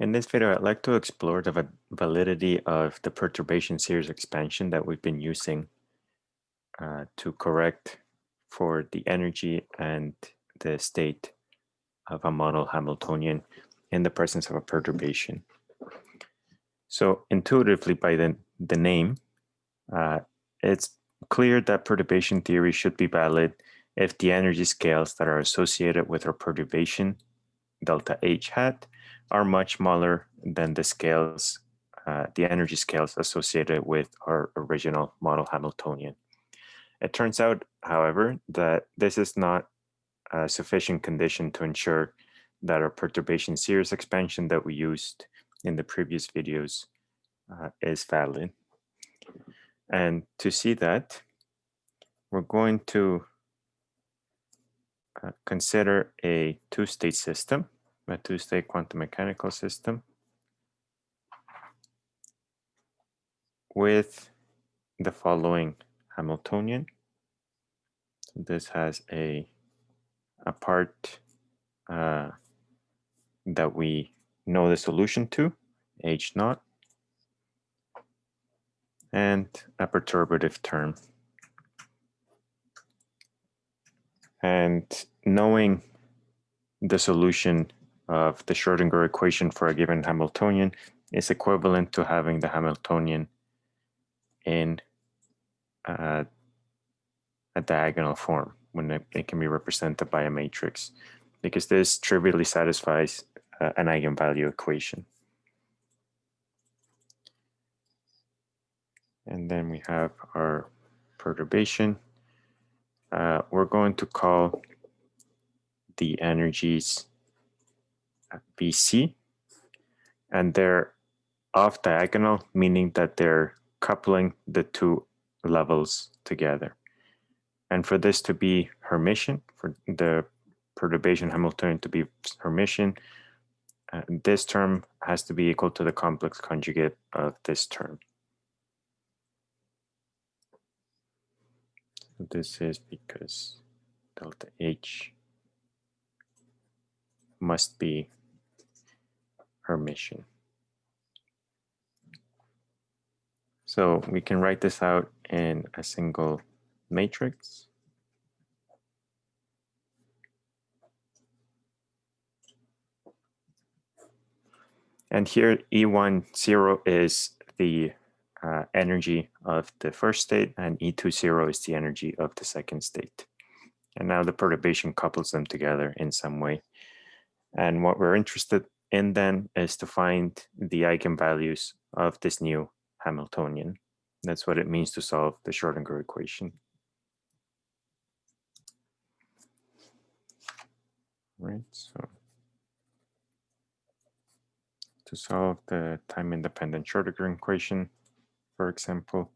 In this video, I'd like to explore the validity of the perturbation series expansion that we've been using uh, to correct for the energy and the state of a model Hamiltonian in the presence of a perturbation. So intuitively by the, the name, uh, it's clear that perturbation theory should be valid if the energy scales that are associated with our perturbation, delta H hat, are much smaller than the scales, uh, the energy scales associated with our original model Hamiltonian. It turns out, however, that this is not a sufficient condition to ensure that our perturbation series expansion that we used in the previous videos uh, is valid. And to see that, we're going to uh, consider a two-state system a two-state quantum mechanical system with the following Hamiltonian. This has a, a part uh, that we know the solution to, H naught, and a perturbative term. And knowing the solution of the Schrodinger equation for a given Hamiltonian is equivalent to having the Hamiltonian in uh, a diagonal form when it, it, can be represented by a matrix because this trivially satisfies uh, an eigenvalue equation. And then we have our perturbation. Uh, we're going to call the energies VC, and they're off diagonal, meaning that they're coupling the two levels together. And for this to be Hermitian, for the perturbation Hamiltonian to be Hermitian, uh, this term has to be equal to the complex conjugate of this term. This is because delta H must be Hermitian. So we can write this out in a single matrix. And here E1, 0 is the uh, energy of the first state and E2, 0 is the energy of the second state. And now the perturbation couples them together in some way. And what we're interested and then is to find the eigenvalues of this new Hamiltonian. That's what it means to solve the Schrodinger equation. Right, so to solve the time-independent Schrodinger equation, for example,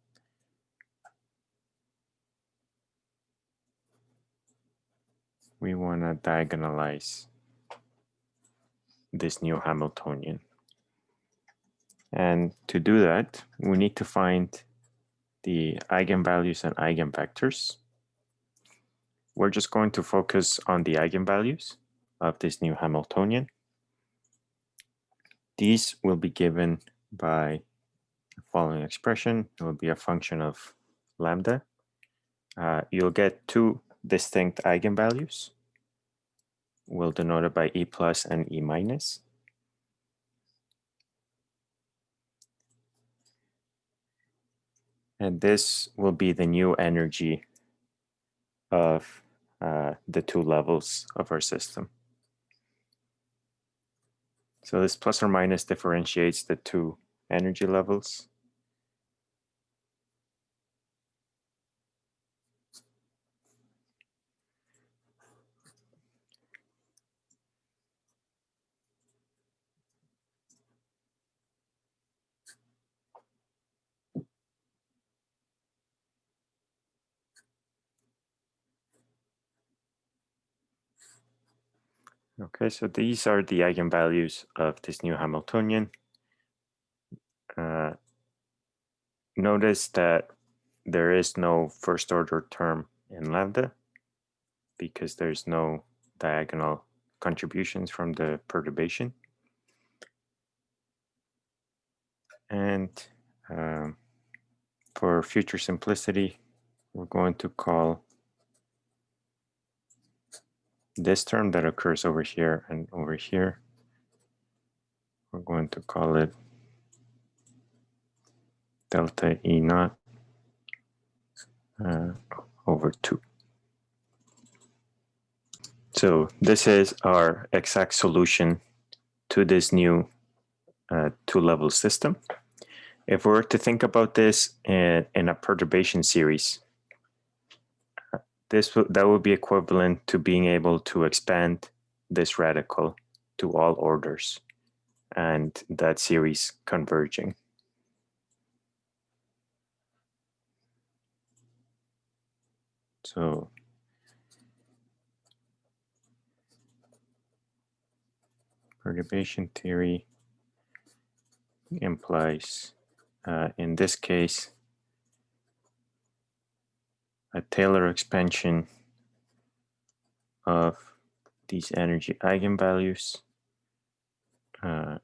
we want to diagonalize this new Hamiltonian. And to do that, we need to find the eigenvalues and eigenvectors. We're just going to focus on the eigenvalues of this new Hamiltonian. These will be given by the following expression. It will be a function of lambda. Uh, you'll get two distinct eigenvalues we'll denote it by E plus and E minus. And this will be the new energy of uh, the two levels of our system. So this plus or minus differentiates the two energy levels. Okay, so these are the eigenvalues of this new Hamiltonian. Uh, notice that there is no first order term in lambda because there's no diagonal contributions from the perturbation. And um, for future simplicity, we're going to call this term that occurs over here and over here, we're going to call it delta E naught uh, over 2. So this is our exact solution to this new uh, two-level system. If we were to think about this in, in a perturbation series, this that would be equivalent to being able to expand this radical to all orders and that series converging. So perturbation theory implies, uh, in this case, a Taylor expansion of these energy eigenvalues uh,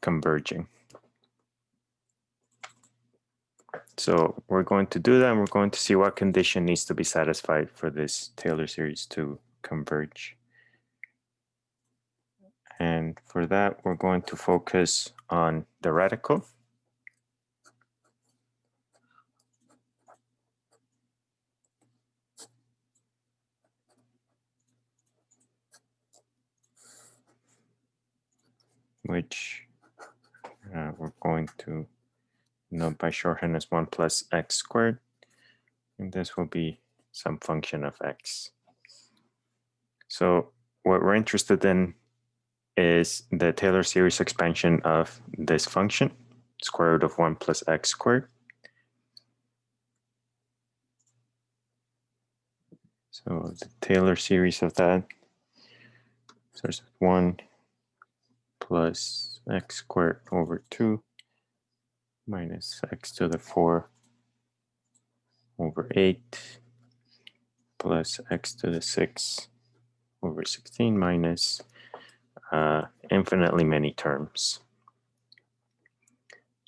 converging. So we're going to do that and we're going to see what condition needs to be satisfied for this Taylor series to converge. And for that, we're going to focus on the radical. Which uh, we're going to note by shorthand as 1 plus x squared. And this will be some function of x. So what we're interested in is the Taylor series expansion of this function, square root of 1 plus x squared. So the Taylor series of that, so it's 1 plus x squared over 2 minus x to the 4 over 8 plus x to the 6 over 16 minus uh, infinitely many terms.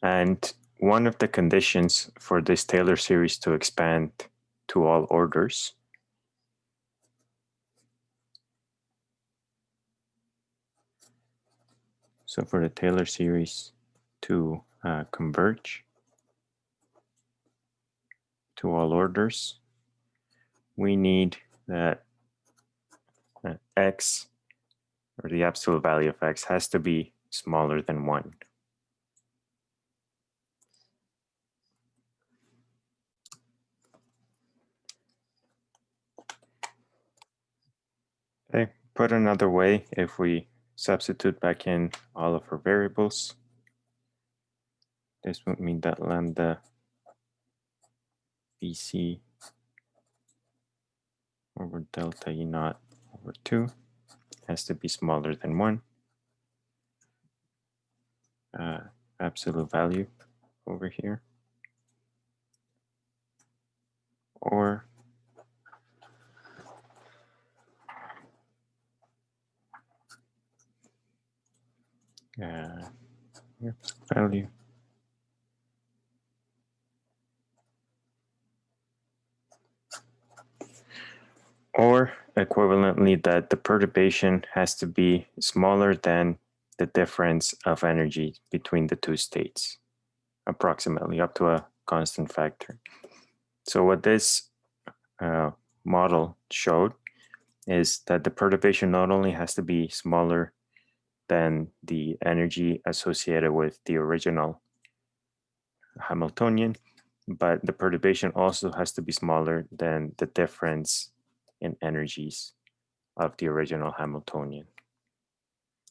And one of the conditions for this Taylor series to expand to all orders So for the Taylor series to uh, converge to all orders, we need that uh, x or the absolute value of x has to be smaller than 1. Okay, put another way, if we substitute back in all of our variables. This would mean that lambda VC over delta E naught over 2 has to be smaller than 1. Uh, absolute value over here. Or uh, value. Or equivalently that the perturbation has to be smaller than the difference of energy between the two states, approximately up to a constant factor. So what this uh, model showed is that the perturbation not only has to be smaller than the energy associated with the original Hamiltonian, but the perturbation also has to be smaller than the difference in energies of the original Hamiltonian.